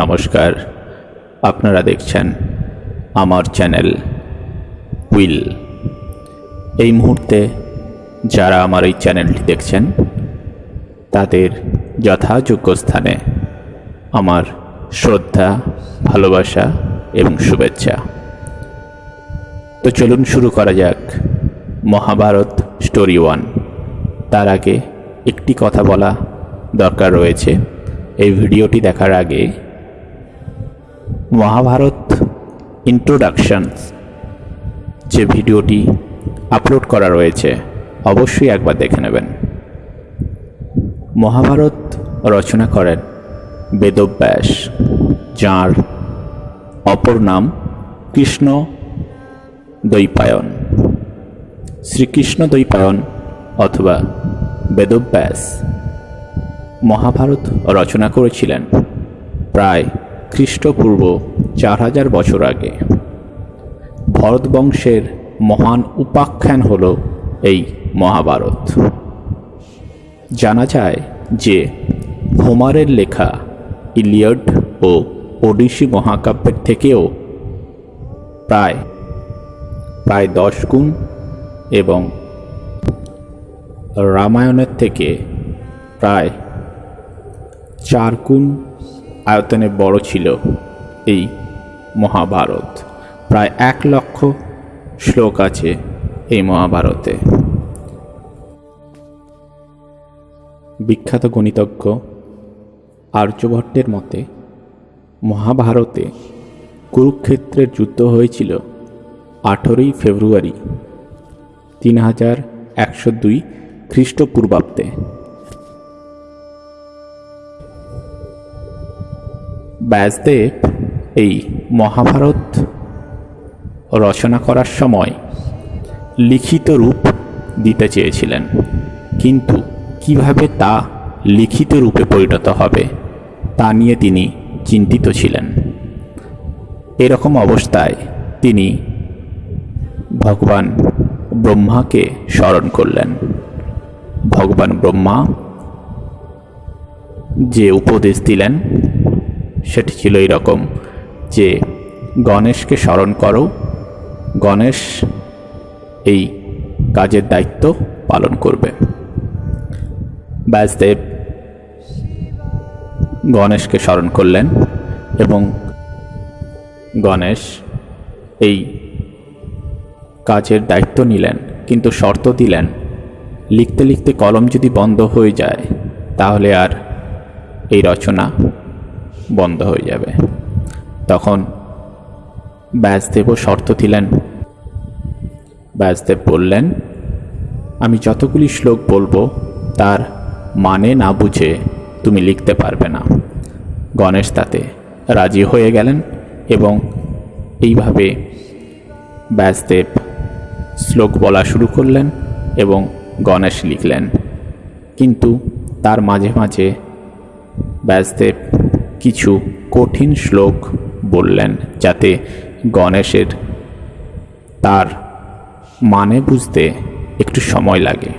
নমস্কার। আপনারা দেখছেন আমার চ্যানেল উইল। এই মুহূর্তে যারা আমার এই চ্যানেলটি দেখছেন, তাদের যথাযোগ্য স্থানে আমার শ্রদ্ধা, ভালোবাসা এবং শুভেচ্ছা। তো চলুন শুরু করা যাক মহাভারত স্টোরি ওয়ান। তার আগে একটি কথা বলা দরকার রয়েছে। এই ভিডিওটি দেখার আগে মহাভারত ইন্ট্রোডাকশনস যে ভিডিওটি আপলোড করা রয়েছে, অবশ্যই একবার দেখে নেবেন। মহাভারত রচনা করেন বেদব্যাস, যাঁর অপর নাম কৃষ্ণ দৈপায়ন। শ্রীকৃষ্ণ দৈপায়ন অথবা বেদব্যাস মহাভারত রচনা করেছিলেন প্রায় খ্রিস্টপূর্ব চার হাজার বছর আগে। ভরত বংশের মহান উপাখ্যান হল এই মহাভারত। জানা যায় যে হোমারের লেখা ইলিয়ড ও ওডিসি মহাকাব্যের থেকেও প্রায় প্রায় দশ গুণ এবং রামায়ণের থেকে প্রায় চার গুণ আয়তনে বড় ছিল এই মহাভারত। প্রায় এক লক্ষ শ্লোক আছে এই মহাভারতে। বিখ্যাত গণিতজ্ঞ আর্যভট্টের মতে, মহাভারতে কুরুক্ষেত্রের যুদ্ধ হয়েছিল আঠেরোই ফেব্রুয়ারি তিন হাজার একশো দুই খ্রিস্টপূর্বাব্দে। ব্যাসদেব এই মহাভারত রচনা করার সময় লিখিত রূপ দিতে চেয়েছিলেন। কিন্তু কীভাবে তা লিখিত রূপে পরিণত হবে, তা নিয়ে তিনি চিন্তিত ছিলেন। এরকম অবস্থায় তিনি ভগবান ব্রহ্মাকে স্মরণ করলেন। ভগবান ব্রহ্মা যে উপদেশ দিলেন সেটি ছিল এরকম যে, গণেশকে স্মরণ করো। গণেশ এই কাজের দায়িত্ব পালন করবে। ব্যাসদেব গণেশকে স্মরণ করলেন এবং গণেশ এই কাজের দায়িত্ব নিলেন, কিন্তু শর্ত দিলেন, লিখতে লিখতে কলম যদি বন্ধ হয়ে যায়, তাহলে আর এই রচনা বন্ধ হয়ে যাবে। তখন ব্যাসদেবও শর্ত দিলেন। ব্যাসদেব বললেন, আমি যতগুলি শ্লোক বলব, তার মানে না বুঝে তুমি লিখতে পারবে না। গণেশ তাতে রাজি হয়ে গেলেন এবং এইভাবে ব্যাসদেব শ্লোক বলা শুরু করলেন এবং গণেশ লিখলেন। কিন্তু তার মাঝে মাঝে ব্যাসদেব কিছু কঠিন শ্লোক বললেন যাতে গণেশের তার মানে বুঝতে একটু সময় লাগে।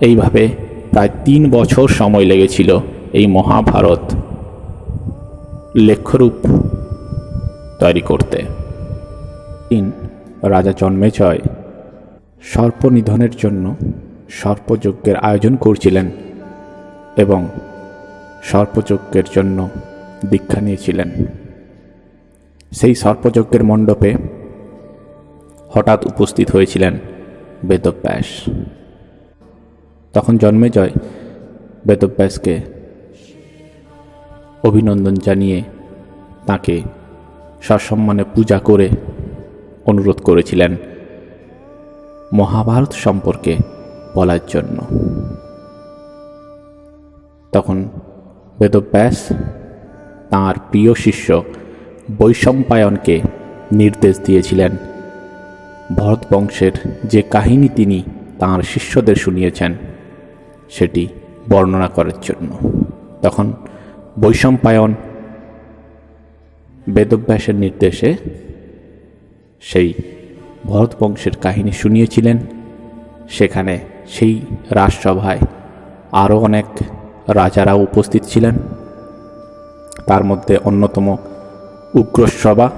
এইভাবে প্রায় তিন বছর সময় লেগেছিল এই মহাভারত লেখ্যরূপ তৈরি করতে। তিন, রাজা জন্মেজয় সর্প নিধনের জন্য সর্পযজ্ঞের আয়োজন করছিলেন এবং সর্পযজ্ঞের জন্য দীক্ষা নিয়েছিলেন। সেই সর্পযজ্ঞের মণ্ডপে হঠাৎ উপস্থিত হয়েছিলেন বেদব্যাস তখন জন্মেজয় বেদব্যাসকে অভিনন্দন জানিয়ে তাকে সসম্মানে পূজা করে অনুরোধ করেছিলেন মহাভারত সম্পর্কে বলার জন্য। তখন বেদব্যাস তাঁর প্রিয় শিষ্য বৈশম্পায়নকে নির্দেশ দিয়েছিলেন। ভরত বংশের যে কাহিনী তিনি তাঁর শিষ্যদের শুনিয়েছেন, সেটি বর্ণনা করার জন্য। তখন বৈশম্পায়ন বেদব্যাসের নির্দেশে সেই ভরত বংশের কাহিনী শুনিয়েছিলেন। সেখানে সেই রাজসভায় আরও অনেক রাজারাও উপস্থিত ছিলেন। তার মধ্যে অন্যতম উগ্রসভা।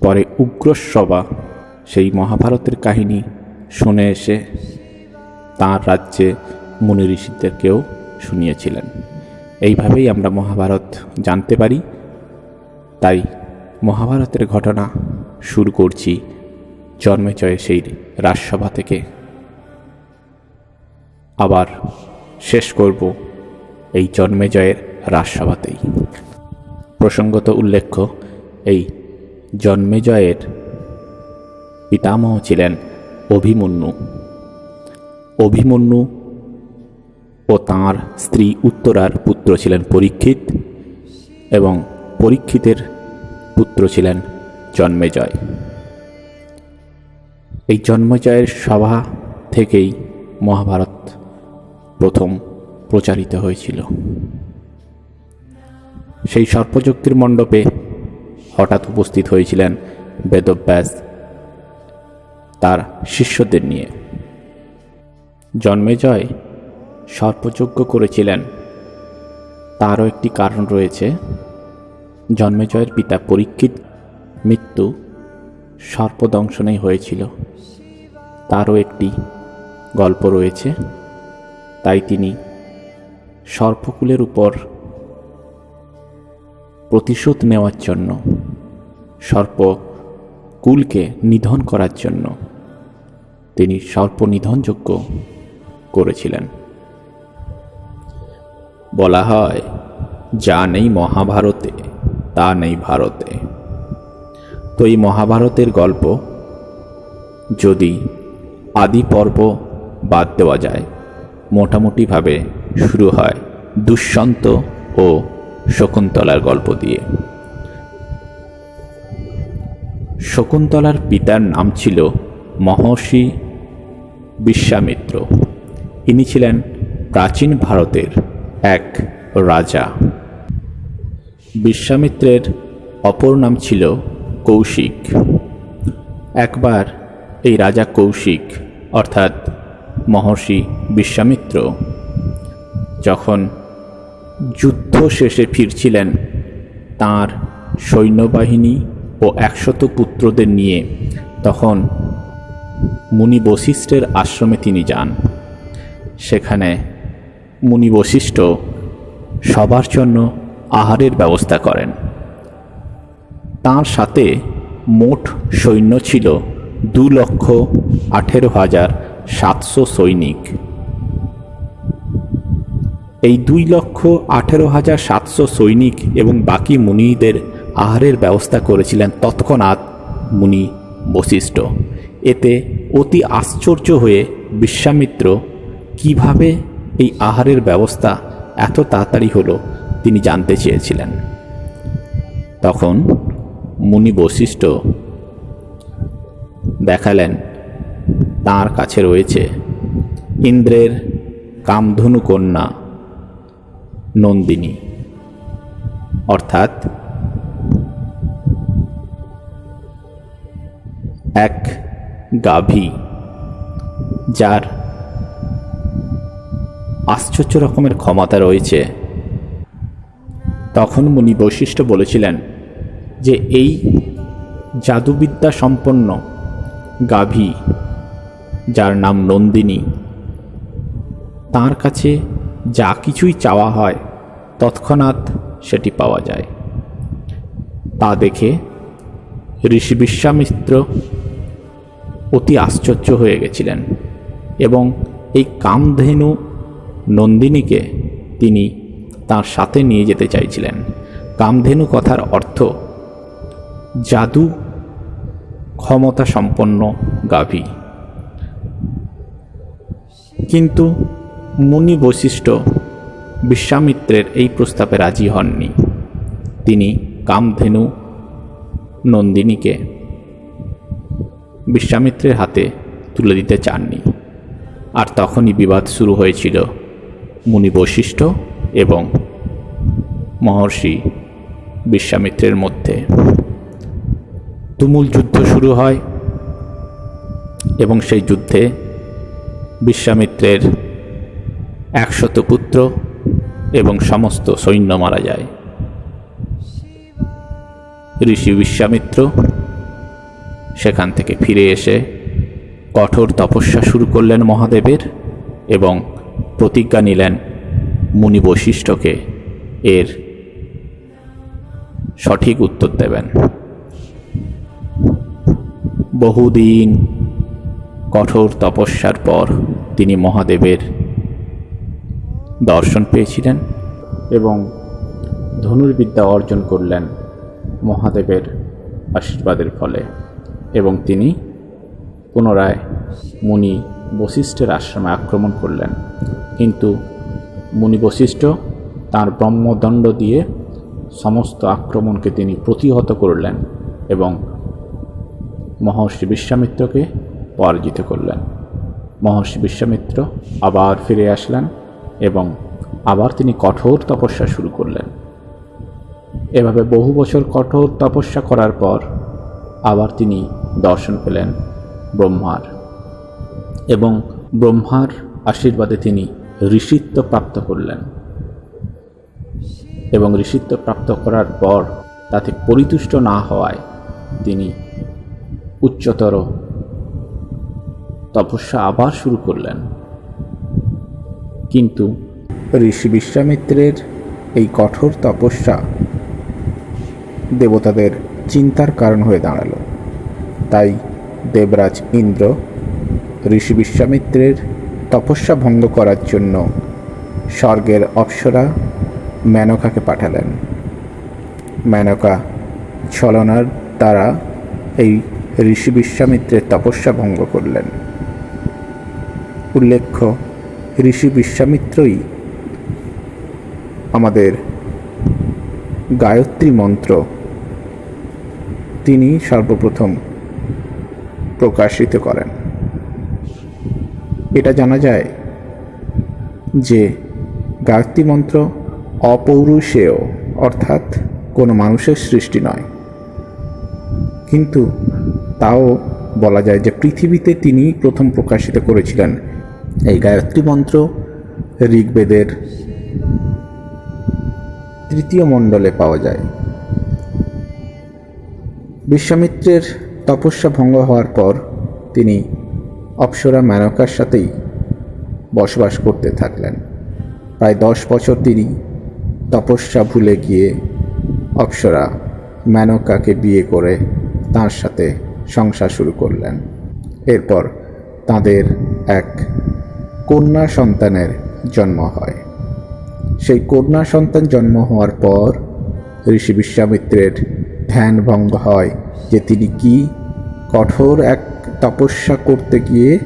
পরে উগ্রসভা, সেই মহাভারতের কাহিনী শুনে এসে তাঁর রাজ্যে মুনি ঋষিদেরকেও শুনিয়েছিলেন। এইভাবেই আমরা মহাভারত জানতে পারি। তাই মহাভারতের ঘটনা শুরু করছি জন্মেজয় সেই রাজসভা থেকে। আবার শেষ করব এই জন্মেজয়ের রাজসভাতেই প্রসঙ্গত উল্লেখ্য, এই জন্মেজয়ের পিতামহ ছিলেন অভিমন্যু। অভিমন্যু ও তাঁর স্ত্রী উত্তরার পুত্র ছিলেন পরীক্ষিত এবং পরীক্ষিতের পুত্র ছিলেন জন্মেজয় এই জন্মজয়ের সভা থেকেই মহাভারত প্রথম প্রচারিত হয়েছিল। সেই সর্পযুক্তির মণ্ডপে হঠাৎ উপস্থিত হয়েছিলেন বেদব্যাস, তার শিষ্যদের নিয়ে। জন্মেজয় সর্পযজ্ঞ করেছিলেন। তারও একটি কারণ রয়েছে। জন্মেজয়ের পিতা পরীক্ষিত, মৃত্যু সর্পদংশনেই হয়েছিল। তারও একটি গল্প রয়েছে। তাই তিনি সর্পকুলের উপর প্রতিশোধ নেওয়ার জন্য, সর্প কুলকে নিধন করার জন্য তিনি সর্প নিধনযোগ্য করেছিলেন। বলা হয়, যা নেই মহাভারতে, তা নেই ভারতে। তো এই মহাভারতের গল্প যদি আদি পর্ব বাদ দেওয়া যায়, মোটামুটিভাবে শুরু হয় দুষ্যন্ত ও শকুন্তলার গল্প দিয়ে। শকুন্তলার পিতার নাম ছিল মহর্ষি বিশ্বামিত্র। ইনি ছিলেন প্রাচীন ভারতের এক রাজা। বিশ্বামিত্রের অপর নাম ছিল কৌশিক। একবার এই রাজা কৌশিক, অর্থাৎ মহর্ষি বিশ্বামিত্র, যখন যুদ্ধ শেষে ফিরছিলেন তার সৈন্যবাহিনী ও একশত পুত্রদের নিয়ে। তখন মুনি বশিষ্ঠের আশ্রমে তিনি যান। সেখানে মুনি বশিষ্ঠ সবার জন্য আহারের ব্যবস্থা করেন। তার সাথে মোট সৈন্য ছিল দু লক্ষ আঠেরো হাজার সাতশো সৈনিক। এই দুই লক্ষ আঠেরো হাজার সাতশো সৈনিক এবং বাকি মুনিদের আহারের ব্যবস্থা করেছিলেন তৎক্ষণাৎ মুনি বশিষ্ঠ। এতে অতি আশ্চর্য হয়ে বিশ্বামিত্র, কীভাবে এই আহারের ব্যবস্থা এত তাড়াতাড়ি হলো? তিনি জানতে চেয়েছিলেন। তখন মুনি বশিষ্ঠ দেখালেন, তার কাছে রয়েছে ইন্দ্রের কামধনু কন্যা নন্দিনী। অর্থাৎ এক গাভী, যার আশ্চর্য রকমের ক্ষমতা রয়েছে। তখন মুনি বৈশিষ্ট্য বলেছিলেন যে, এই জাদুবিদ্যা সম্পন্ন গাভী, যার নাম নন্দিনী, তার কাছে যা কিছুই চাওয়া হয়, তৎক্ষণাৎ সেটি পাওয়া যায়। তা দেখে ঋষি বিশ্বামিত্র অতি আশ্চর্য হয়ে গেছিলেন এবং এই কামধেনু নন্দিনীকে তিনি তার সাথে নিয়ে যেতে চাইছিলেন। কামধেনু কথার অর্থ, জাদু ক্ষমতা সম্পন্ন গাভী। কিন্তু মুনি বৈশিষ্ট্য বিশ্বামিত্রের এই প্রস্তাবে রাজি হননি। তিনি কামধেনু নন্দিনীকে বিশ্বামিত্রের হাতে তুলে দিতে চাননি। আর তখনই বিবাদ শুরু হয়েছিল মুনি বৈশিষ্ট্য এবং মহর্ষি বিশ্বামিত্রের মধ্যে। তুমুল যুদ্ধ শুরু হয় এবং সেই যুদ্ধে বিশ্বামিত্রের একশত পুত্র এবং সমস্ত সৈন্য মারা যায়। ঋষি বিশ্বামিত্র সেখান থেকে ফিরে এসে কঠোর তপস্যা শুরু করলেন মহাদেবের এবং প্রতিজ্ঞা নিলেন মুনি বৈশিষ্ট্যকে এর সঠিক উত্তর দেবেন। বহুদিন কঠোর তপস্যার পর তিনি মহাদেবের দর্শন পেয়েছিলেন। এবং ধনুর্বিদ্যা অর্জন করলেন মহাদেবের আশীর্বাদের ফলে। এবং তিনি পুনরায় মুনি বশিষ্ঠের আশ্রমে আক্রমণ করলেন। কিন্তু মুনি বশিষ্ঠ তার ব্রহ্মদণ্ড দিয়ে সমস্ত আক্রমণকে তিনি প্রতিহত করলেন এবং মহর্ষি বিশ্বামিত্রকে পরাজিত করলেন। মহর্ষি বিশ্বামিত্র আবার ফিরে আসলেন। এবং আবার তিনি কঠোর তপস্যা শুরু করলেন। এভাবে বহু বছর কঠোর তপস্যা করার পর আবার তিনি দর্শন পেলেন ব্রহ্মার এবং ব্রহ্মার আশীর্বাদে তিনি ঋষিত্ব প্রাপ্ত করলেন। এবং ঋষিত্ব প্রাপ্ত করার পর তাতে পরিতুষ্ট না হওয়ায় তিনি উচ্চতর তপস্যা আবার শুরু করলেন। কিন্তু ঋষি বিশ্বামিত্রের এই কঠোর তপস্যা দেবতাদের চিন্তার কারণ হয়ে দাঁড়াল। তাই দেবরাজ ইন্দ্র ঋষি বিশ্বামিত্রের তপস্যা ভঙ্গ করার জন্য স্বর্গের অপ্সরা মেনকাকে পাঠালেন। মেনকা ছলনার দ্বারা এই ঋষি বিশ্বামিত্রের তপস্যা ভঙ্গ করলেন। উল্লেখ্য ঋষি বিশ্বামিত্রই আমাদের গায়ত্রী মন্ত্র। তিনি সর্বপ্রথম প্রকাশিত করেন। এটা জানা যায় যে গায়ত্রী মন্ত্র অপৌরুষেয়, অর্থাৎ কোনো মানুষের সৃষ্টি নয়। কিন্তু তাও বলা যায় যে পৃথিবীতে তিনি প্রথম প্রকাশিত করেছিলেন এই গায়ত্রী মন্ত্র ঋগ্বেদের তৃতীয় মণ্ডলে পাওয়া যায়। বিশ্বামিত্রের তপস্যা ভঙ্গ হওয়ার পর তিনি অপ্সরা মেনকার সাথেই বসবাস করতে থাকলেন। প্রায় দশ বছর তিনি তপস্যা ভুলে গিয়ে অপ্সরা মেনকাকে বিয়ে করে তার সাথে সংসার শুরু করলেন। এরপর তাদের এক কন্যা সন্তানের জন্ম হয়। সেই কন্যা সন্তান জন্ম হওয়ার পর ঋষি বিশ্বামিত্রের ধ্যান ভঙ্গ হয় যে তিনি কি কঠোর এক তপস্যা করতে গিয়ে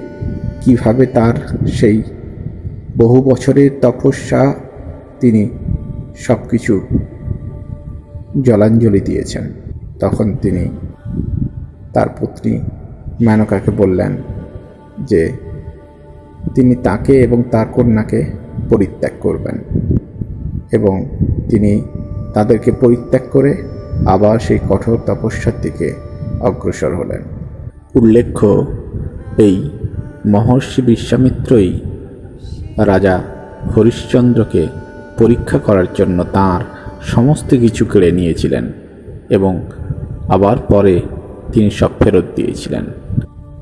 কীভাবে তার সেই বহু বছরের তপস্যা তিনি সব কিছু জলাঞ্জলি দিয়েছেন। তখন তিনি তার পত্নী মেনকাকে বললেন যে তিনি তাকে এবং তার কন্যাকে পরিত্যাগ করবেন এবং তিনি তাদেরকে পরিত্যাগ করে আবার সেই কঠোর তপস্যার দিকে অগ্রসর হলেন। উল্লেখ্য, এই মহর্ষি বিশ্বামিত্রই রাজা হরিশ্চন্দ্রকে পরীক্ষা করার জন্য তার সমস্ত কিছু কেড়ে নিয়েছিলেন এবং আবার পরে তিনি সব ফেরত দিয়েছিলেন।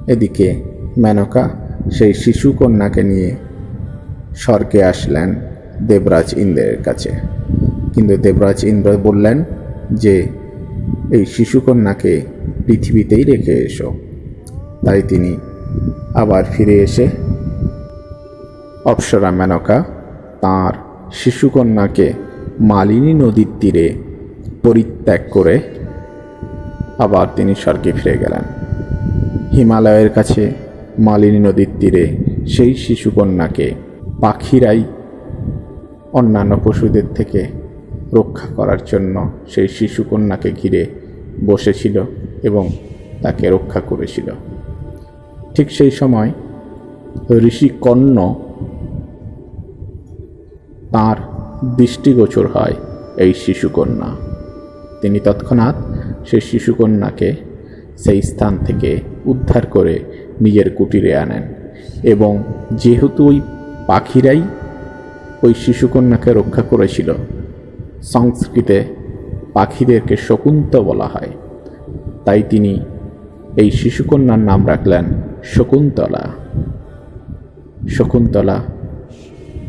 এদিকে মেনকা সেই শিশু কন্যাকে নিয়ে স্বর্গে আসলেন দেবরাজ ইন্দ্রের কাছে। কিন্তু দেবরাজ ইন্দ্র বললেন যে, এই শিশুকন্যাকে পৃথিবীতেই রেখে এসো। তাই তিনি আবার ফিরে এসে অপ্সরা মেনকা তাঁর শিশুকন্যাকে মালিনী নদীর তীরে পরিত্যাগ করে আবার তিনি স্বর্গে ফিরে গেলেন। হিমালয়ের কাছে মালিনী নদীর তীরে সেই শিশুকন্যাকে, পাখিরাই অন্যান্য পশুদের থেকে রক্ষা করার জন্য সেই শিশুকন্যাকে ঘিরে বসেছিল এবং তাকে রক্ষা করেছিল। ঠিক সেই সময় ঋষি কর্ণ তাঁর দৃষ্টিগোচর হয় এই শিশুকন্যা। তিনি তৎক্ষণাৎ সেই শিশুকন্যাকে সেই স্থান থেকে উদ্ধার করে নিজের কুটিরে আনেন। এবং যেহেতু ওই পাখিরাই ওই শিশুকন্যাকে রক্ষা করেছিল, সংস্কৃতে পাখিদেরকে শকুন্ত বলা হয়। তাই তিনি এই শিশুকন্যার নাম রাখলেন শকুন্তলা। শকুন্তলা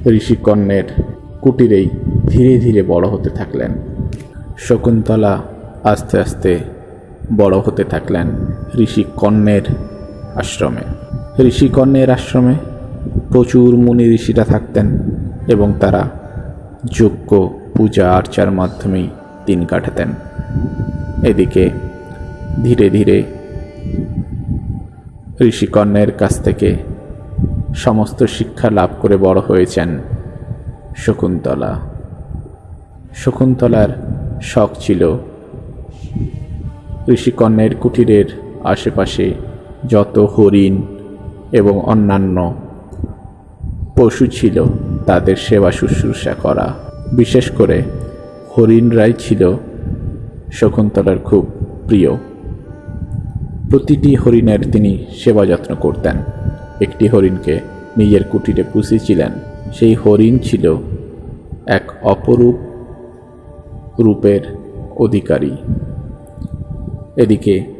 ঋষিকন্যের কুটিরেই ধীরে ধীরে বড় হতে থাকলেন। শকুন্তলা আস্তে আস্তে বড় হতে থাকলেন ঋষিকন্যের আশ্রমে। ঋষিকর্ণের আশ্রমে প্রচুর মুনি ঋষিরা থাকতেন এবং তারা যজ্ঞ, পূজা, আর্চার মাধ্যমেই দিন কাটাতেন। এদিকে ধীরে ধীরে ঋষিকর্ণের কাছ থেকে সমস্ত শিক্ষা লাভ করে বড় হয়েছেন শকুন্তলা। শকুন্তলার শখ ছিল ঋষিকর্ণের কুটিরের আশেপাশে যত হরিণ এবং অন্যান্য পশু ছিল, তাদের সেবা শুশ্রূষা করা। বিশেষ করে হরিণরাই ছিল শকুন্তলার খুব প্রিয়। প্রতিটি হরিণের তিনি সেবা যত্ন করতেন। একটি হরিণকে নিজের কুটিরে পুষেছিলেন। সেই হরিণ ছিল এক অপরূপ রূপের অধিকারী। এদিকে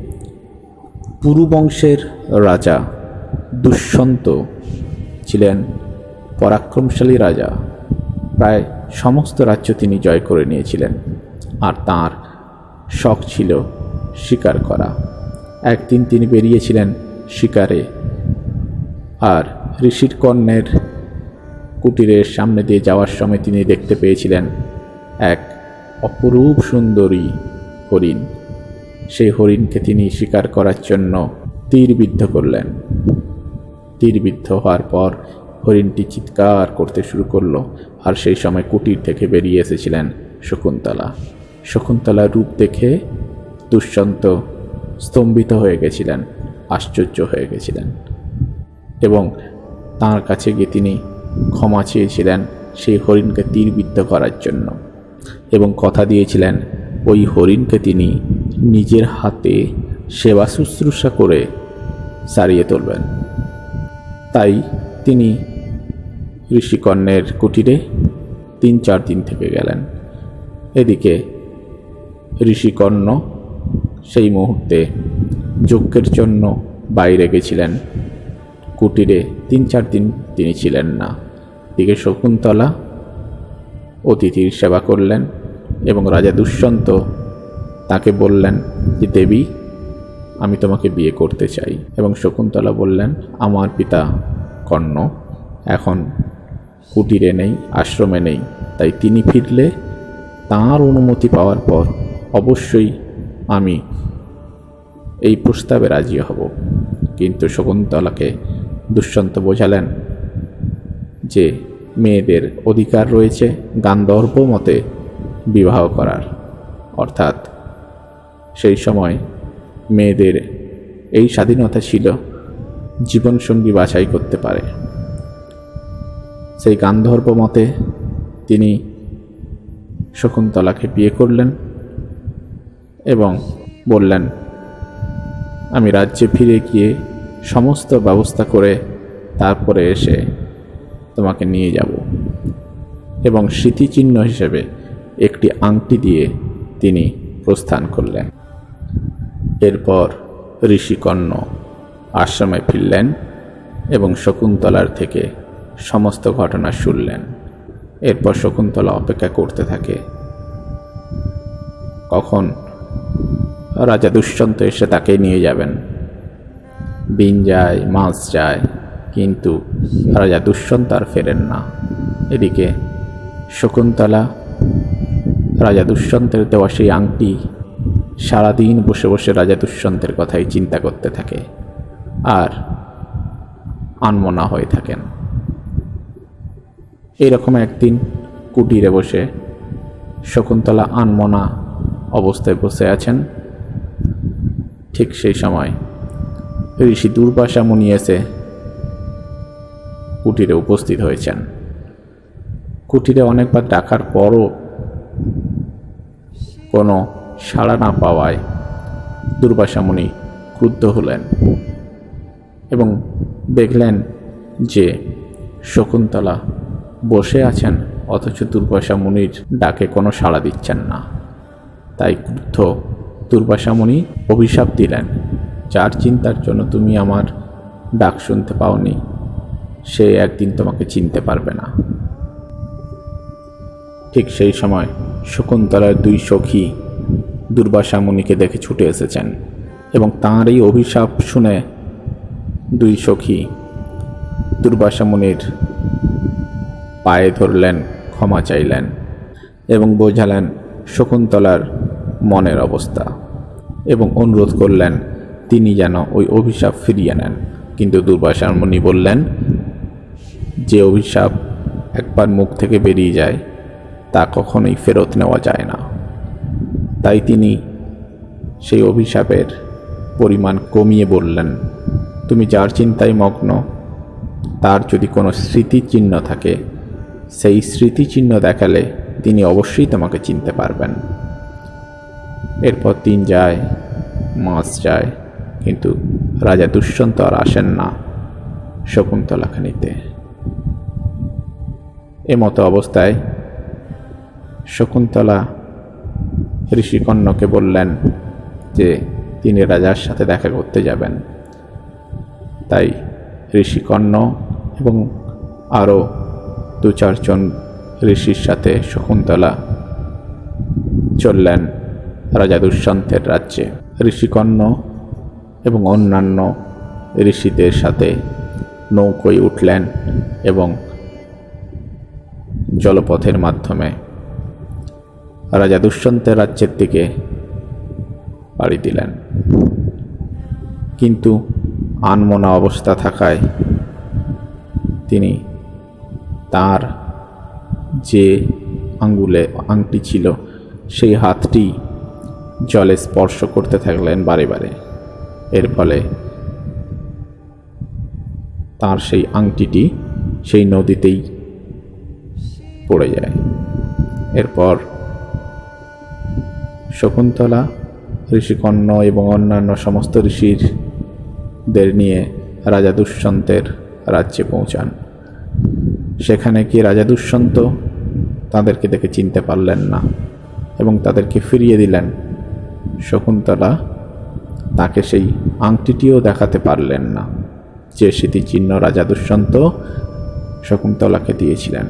পুরুবংশের রাজা দুষ্যন্ত ছিলেন পরাক্রমশালী রাজা। প্রায় সমস্ত রাজ্য তিনি জয় করে নিয়েছিলেন আর তার শখ ছিল শিকার করা। একদিন তিনি বেরিয়েছিলেন শিকারে আর ঋষির কর্ণের কুটিরের সামনে দিয়ে যাওয়ার সময় তিনি দেখতে পেয়েছিলেন এক অপরূপ সুন্দরী হরিণ। সেই হরিণকে তিনি শিকার করার জন্য তীরবিদ্ধ করলেন। তীরবিদ্ধ হওয়ার পর হরিণটি চিৎকার করতে শুরু করল আর সেই সময় কুটির থেকে বেরিয়ে এসেছিলেন শকুন্তলা। শকুন্তলার রূপ দেখে দুষ্যন্ত স্তম্ভিত হয়ে গেছিলেন, আশ্চর্য হয়ে গেছিলেন এবং তার কাছে গিয়ে তিনি ক্ষমা চেয়েছিলেন সেই হরিণকে তীরবিদ্ধ করার জন্য এবং কথা দিয়েছিলেন ওই হরিণকে তিনি নিজের হাতে সেবা শুশ্রূষা করে সারিয়ে তুলবেন। তাই তিনি ঋষিকর্ণের কুটিরে তিন চার দিন থেকে গেলেন। এদিকে ঋষিকর্ণ সেই মুহূর্তে যজ্ঞের জন্য বাইরে গেছিলেন। কুটিরে তিন চার দিন তিনি ছিলেন না। দিকে শকুন্তলা অতিথির সেবা করলেন। এবং রাজা দুষ্যন্ত তাকে বললেন যে, দেবী, আমি তোমাকে বিয়ে করতে চাই। এবং শকুন্তলা বললেন, আমার পিতা কর্ণ, এখন কুটিরে নেই, আশ্রমে নেই, তাই তিনি ফিরলে তাঁর অনুমতি পাওয়ার পর অবশ্যই আমি এই প্রস্তাবে রাজি হব। কিন্তু শকুন্তলাকে দুষ্যন্ত বোঝালেন যে, মেয়েদের অধিকার রয়েছে, গান্ধর্ব মতে বিবাহ করার। অর্থাৎ সেই সময় মেয়েদের এই স্বাধীনতা ছিল জীবনসঙ্গী বাছাই করতে পারে। সেই গান্ধর্ব মতে তিনি শকুন্তলাকে বিয়ে করলেন এবং বললেন, আমি রাজ্যে ফিরে গিয়ে সমস্ত ব্যবস্থা করে তারপরে এসে তোমাকে নিয়ে যাব এবং স্মৃতিচিহ্ন হিসেবে একটি আংটি দিয়ে তিনি প্রস্থান করলেন। এরপর ঋষিকর্ণ আশ্রমে ফিরলেন এবং শকুন্তলার থেকে সমস্ত ঘটনা শুনলেন। এরপর শকুন্তলা অপেক্ষা করতে থাকে। কখন রাজা দুষ্যন্ত এসে তাকে নিয়ে যাবেন? দিন যায় মাস যায়, কিন্তু রাজা দুষ্যন্ত আর ফেরেন না। এদিকে শকুন্তলা রাজা দুষ্যন্তের দেওয়া সেই আংটি সারাদিন বসে বসে রাজা দুষ্যন্তের কথাই চিন্তা করতে থাকে আর আনমনা হয়ে থাকেন। এইরকম একদিন কুটিরে বসে শকুন্তলা আনমনা অবস্থায় বসে আছেন। ঠিক সেই সময় ঋষি দুর্বাসা মুনি এসে কুটিরে উপস্থিত হয়েছেন। কুটিরে অনেকবার ডাকার পরও কোনো সাড়া না পাওয়ায় দুর্বাসা মুনি ক্রুদ্ধ হলেন এবং দেখলেন যে শকুন্তলা বসে আছেন, অথচ দুর্বাসা মুনির ডাকে কোনো সাড়া দিচ্ছেন না। তাই ক্রুদ্ধ দুর্বাসামণি অভিশাপ দিলেন, যার চিন্তার জন্য তুমি আমার ডাক শুনতে পাওনি, সে একদিন তোমাকে চিনতে পারবে না। ঠিক সেই সময় শকুন্তলার দুই সখী দুর্বাসা মুনিকে দেখে ছুটে এসেছেন এবং তাঁর এই অভিশাপ শুনে দুই সখী দুর্বাসা মুনির পায়ে ধরলেন, ক্ষমা চাইলেন এবং বোঝালেন শকুন্তলার মনের অবস্থা এবং অনুরোধ করলেন, তিনি যেন ওই অভিশাপ ফিরিয়ে নেন। কিন্তু দুর্বাসা মুনি বললেন, যে অভিশাপ একবার মুখ থেকে বেরিয়ে যায় তা কখনোই ফেরত নেওয়া যায় না। তাই তিনি সেই অভিশাপের পরিমাণ কমিয়ে বললেন, তুমি যার চিন্তায় মগ্ন, তার যদি কোনো স্মৃতিচিহ্ন থাকে, সেই স্মৃতিচিহ্ন দেখালে তিনি অবশ্যই তোমাকে চিনতে পারবেন। এরপর দিন যায়, মাস যায়, কিন্তু রাজা দুষ্যন্ত আর আসেন না শকুন্তলাখানিতে। এমতো অবস্থায় শকুন্তলা ঋষিকন্যকে বললেন যে, তিনি রাজার সাথে দেখা করতে যাবেন। তাই ঋষিকর্ণ এবং আরও দু চারজন ঋষির সাথে শকুন্তলা চললেন রাজা দুষ্যন্তের রাজ্যে। ঋষিকর্ণ এবং অন্যান্য ঋষিদের সাথে নৌকোয় উঠলেন এবং জলপথের মাধ্যমে রাজা দুষ্যন্তের রাজ্যের দিকে পাড়ি দিলেন। কিন্তু আনমনা অবস্থা থাকায় তিনি তার যে আঙ্গুলে আংটি ছিল, সেই হাতটি জলে স্পর্শ করতে থাকলেন বারে বারে। এর ফলে তার সেই আংটিটি সেই নদীতেই পড়ে যায়। এরপর শকুন্তলা ঋষিকর্ণ এবং অন্যান্য সমস্ত ঋষিরদের নিয়ে রাজা দুষ্যন্তের রাজ্যে পৌঁছান। সেখানে কি রাজা দুষ্যন্ত তাদেরকে দেখে চিনতে পারলেন না এবং তাদেরকে ফিরিয়ে দিলেন? শকুন্তলা তাকে সেই আংটিটিও দেখাতে পারলেন না যে স্মৃতিচিহ্ন রাজা দুষ্যন্ত শকুন্তলাকে দিয়েছিলেন।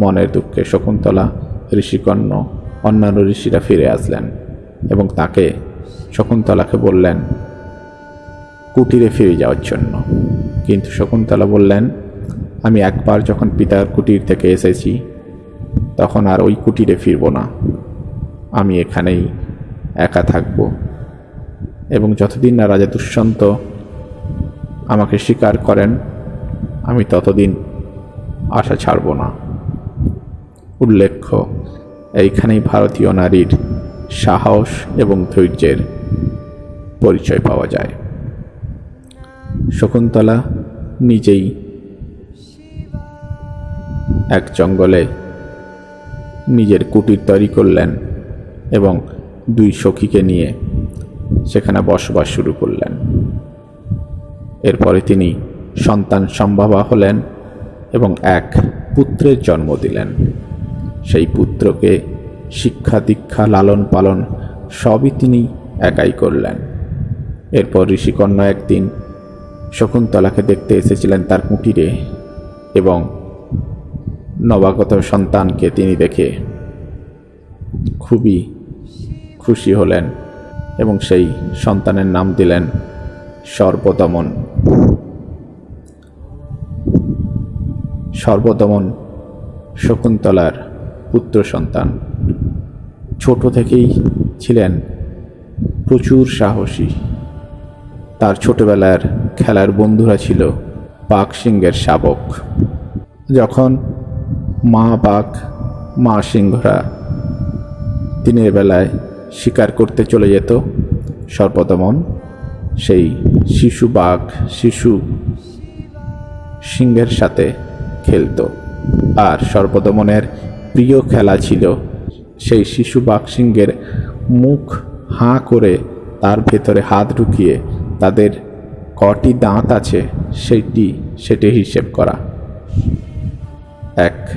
মনের দুঃখে শকুন্তলা ঋষিকর্ণ অন্যান্য ঋষিরা ফিরে আসলেন এবং তাকে শকুন্তলাকে বললেন, কুটিরে ফিরে যাওয়ার জন্য। কিন্তু শকুন্তলা বললেন, আমি একবার যখন পিতার কুটির থেকে এসেছি, তখন আর ওই কুটিরে ফিরব না। আমি এখানেই একা থাকব। এবং যতদিন না রাজা দুষ্যন্ত আমাকে স্বীকার করেন, আমি ততদিন আশা ছাড়ব না। উল্লেখ্য এইখানেই ভারতীয় নারীর সাহস এবং ধৈর্যের পরিচয় পাওয়া যায়। শকুন্তলা নিজেই এক জঙ্গলে নিজের কুটির তৈরি করলেন এবং দুই সখীকে নিয়ে সেখানে বসবাস শুরু করলেন। এরপরে তিনি সন্তান সম্ভাবা হলেন এবং এক পুত্রের জন্ম দিলেন। সেই পুত্রকে শিক্ষা দীক্ষা লালন পালন সবই তিনি একাই করলেন। এরপর ঋষিকন্যা একদিন শকুন্তলাকে দেখতে এসেছিলেন তার কুটিরে এবং নবাগত সন্তানকে তিনি দেখে খুবই খুশি হলেন এবং সেই সন্তানের নাম দিলেন সর্বদমন। সর্বদমন শকুন্তলার পুত্র সন্তান। ছোট থেকেই ছিলেন প্রচুর সাহসী। তার ছোটবেলার খেলার বন্ধুরা ছিল বাঘ সিংহের শাবক। যখন মা বাঘ মা সিংহরা দিনের বেলায় শিকার করতে চলে যেত, সর্বদমন সেই শিশু বাঘ, শিশু সিংহের সাথে খেলতো। আর সর্বদমনের প্রিয় খেলা ছিল। সেই শিশু বাঘ সিংহের মুখ হাঁ করে তার ভেতরে হাত ঢুকিয়ে তাদের কটি দাঁত আছে সেইটি সেটি হিসেব করা। এক,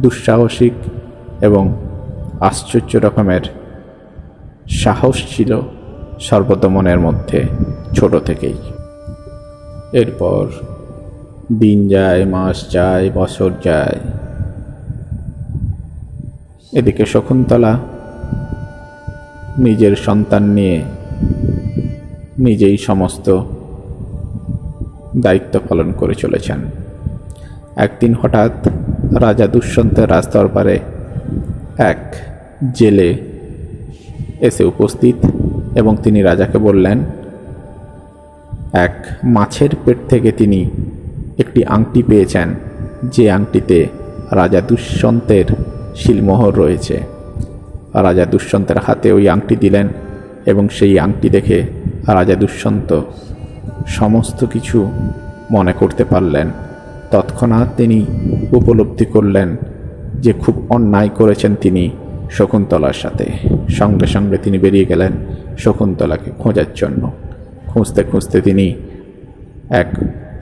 দুঃসাহসিক এবং আশ্চর্য রকমের সাহস ছিল সর্বদমনের মধ্যে, ছোট থেকেই। এরপর দিন যায়, মাস যায়, বছর যায়। এদিকে শকুন্তলা নিজের সন্তান নিয়ে নিজেই সমস্ত দায়িত্ব পালন করে চলেছেন। একদিন হঠাৎ রাজা দুষ্যন্তের রাজদরবারে এক জেলে এসে উপস্থিত এবং তিনি রাজাকে বললেন, এক মাছের পেট থেকে তিনি একটি আংটি পেয়েছেন। যে আংটিতে রাজা দুষ্যন্তের শিলমোহর রয়েছে। রাজা দুষ্যন্তের হাতে ওই আংটি দিলেন এবং সেই আংটি দেখে রাজা দুষ্যন্ত সমস্ত কিছু মনে করতে পারলেন। তৎক্ষণাৎ তিনি উপলব্ধি করলেন যে খুব অন্যায় করেছেন তিনি শকুন্তলার সাথে। সঙ্গে সঙ্গে তিনি বেরিয়ে গেলেন শকুন্তলাকে খোঁজার জন্য। খুঁজতে খুঁজতে তিনি এক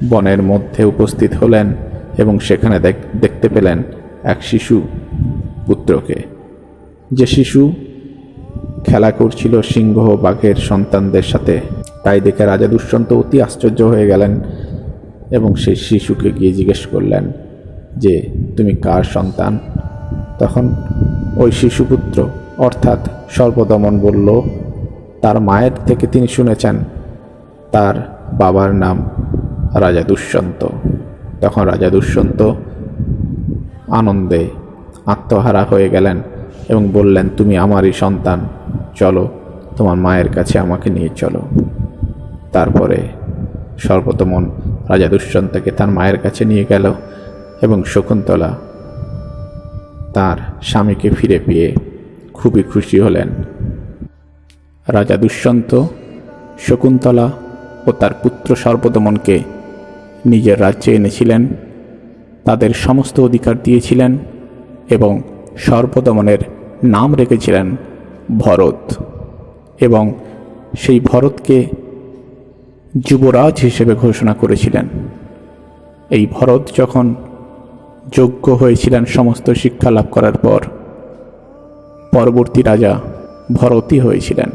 বনের মধ্যে উপস্থিত হলেন এবং সেখানে দেখ- দেখতে পেলেন এক শিশু পুত্রকে। যে শিশু খেলা করছিল সিংহ বাঘের সন্তানদের সাথে, তাই দেখে রাজা দুষ্যন্ত অতি আশ্চর্য হয়ে গেলেন এবং সেই শিশুকে গিয়ে জিজ্ঞেস করলেন, যে, তুমি কার সন্তান? তখন ওই শিশুপুত্র অর্থাৎ সর্বদমন বলল, তার মায়ের থেকে তিনি শুনেছেন, তার বাবার নাম রাজা দুষ্যন্ত। তখন রাজা দুষ্যন্ত আনন্দে আত্মহারা হয়ে গেলেন এবং বললেন, তুমি আমারই সন্তান, চলো, তোমার মায়ের কাছে আমাকে নিয়ে চলো। তারপরে সর্বতমন রাজা দুষ্যন্তকে তার মায়ের কাছে নিয়ে গেল এবং শকুন্তলা তার স্বামীকে ফিরে পেয়ে খুবই খুশি হলেন। রাজা দুষ্যন্ত, শকুন্তলা ও তার পুত্র সর্বদমনকে নিজের রাজ্যে এনেছিলেন, তাদের সমস্ত অধিকার দিয়েছিলেন এবং সর্বদমনের নাম রেখেছিলেন ভরত। এবং সেই ভরতকে যুবরাজ হিসেবে ঘোষণা করেছিলেন। এই ভরত যখন যোগ্য হয়েছিলেন সমস্ত শিক্ষা লাভ করার পর, পরবর্তী রাজা ভরতই হয়েছিলেন।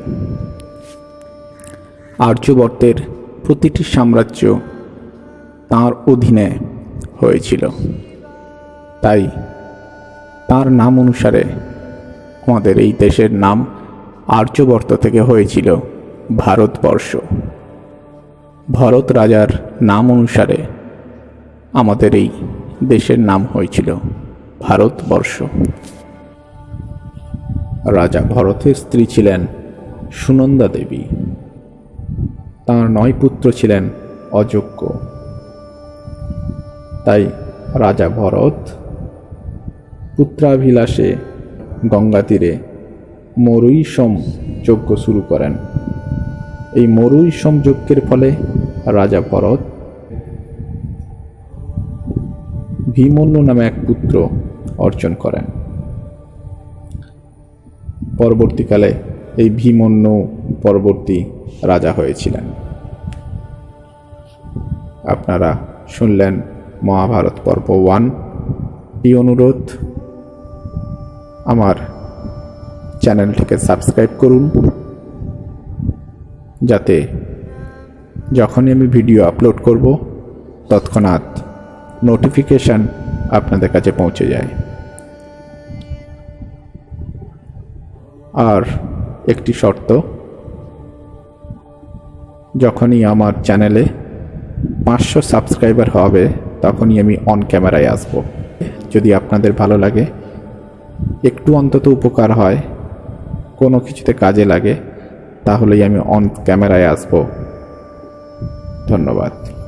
আর্যবর্তের প্রতিটি সাম্রাজ্য তাঁর অধীনে হয়েছিল। তাই তার নাম অনুসারে আমাদের এই দেশের নাম আর্যবর্ত থেকে হয়েছিল ভারতবর্ষ। ভরত রাজার নাম অনুসারে আমাদের এই দেশের নাম হয়েছিল ভারতবর্ষ। রাজা ভরতের স্ত্রী ছিলেন সুনন্দা দেবী। তাঁর নয় পুত্র ছিলেন অযোগ্য। তাই রাজা ভরত পুত্রাভিলাষে গঙ্গা তীরে মরুইসম যজ্ঞ শুরু করেন। এই মরুইসম যজ্ঞের ফলে রাজা ভরত ভীমন্যু নামে এক পুত্র অর্জন করেন। পরবর্তীকালে এই ভীমন্যু পরবর্তী রাজা হয়েছিলেন। আপনারা শুনলেন মহাভারত পর্ব ওয়ান। এই অনুরোধ আমার চ্যানেলটিকে সাবস্ক্রাইব করুন, যাতে যখনই আমি ভিডিও আপলোড করব, তৎক্ষণাৎ নোটিফিকেশান আপনাদের কাছে পৌঁছে যায়। আর একটি শর্ত, যখনই আমার চ্যানেলে পাঁচশো সাবস্ক্রাইবার হবে, তখনই আমি অন ক্যামেরায় আসব। যদি আপনাদের ভালো লাগে একটু অন্তত উপকার হয় কোনো কিছুতে কাজে লাগে তাহলেই আমি অন ক্যামেরায় আসব। ধন্যবাদ।